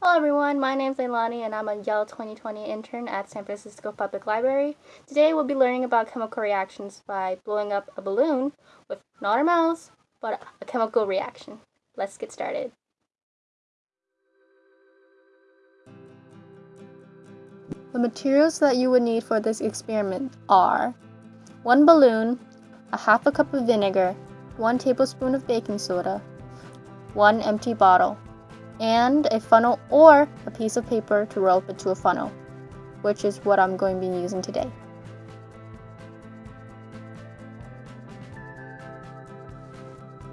Hello everyone, my name is Leilani and I'm a Yale 2020 intern at San Francisco Public Library. Today we'll be learning about chemical reactions by blowing up a balloon with not a mouse, but a chemical reaction. Let's get started. The materials that you would need for this experiment are one balloon, a half a cup of vinegar, one tablespoon of baking soda, one empty bottle, and a funnel or a piece of paper to roll up into a funnel, which is what I'm going to be using today.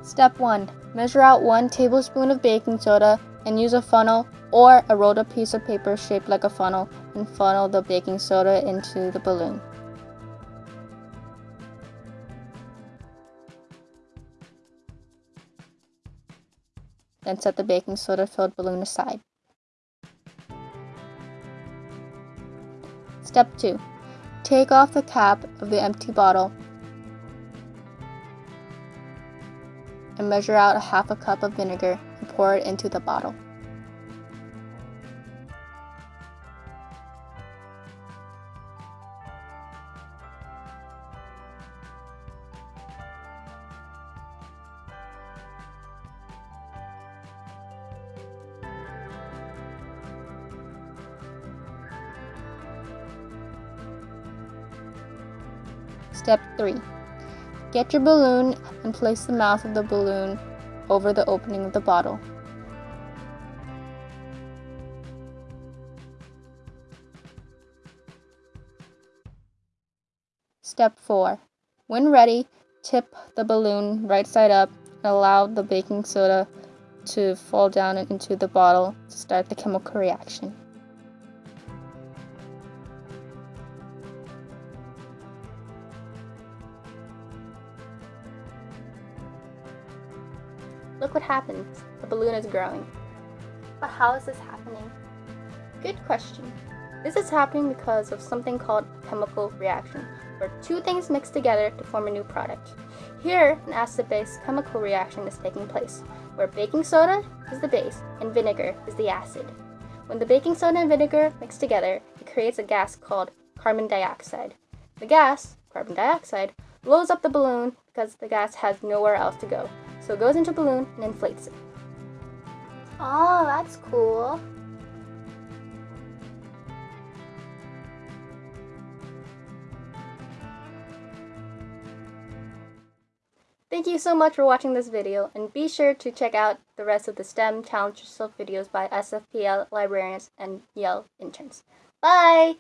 Step 1. Measure out 1 tablespoon of baking soda and use a funnel or a rolled up piece of paper shaped like a funnel and funnel the baking soda into the balloon. Then set the baking soda filled balloon aside. Step 2. Take off the cap of the empty bottle and measure out a half a cup of vinegar and pour it into the bottle. Step 3. Get your balloon and place the mouth of the balloon over the opening of the bottle. Step 4. When ready, tip the balloon right side up and allow the baking soda to fall down into the bottle to start the chemical reaction. Look what happens. The balloon is growing. But how is this happening? Good question. This is happening because of something called chemical reaction, where two things mix together to form a new product. Here, an acid-base chemical reaction is taking place, where baking soda is the base and vinegar is the acid. When the baking soda and vinegar mix together, it creates a gas called carbon dioxide. The gas, carbon dioxide, blows up the balloon because the gas has nowhere else to go, so it goes into a balloon and inflates it. Oh, that's cool. Thank you so much for watching this video and be sure to check out the rest of the STEM Challenge Yourself videos by SFPL librarians and Yale interns. Bye!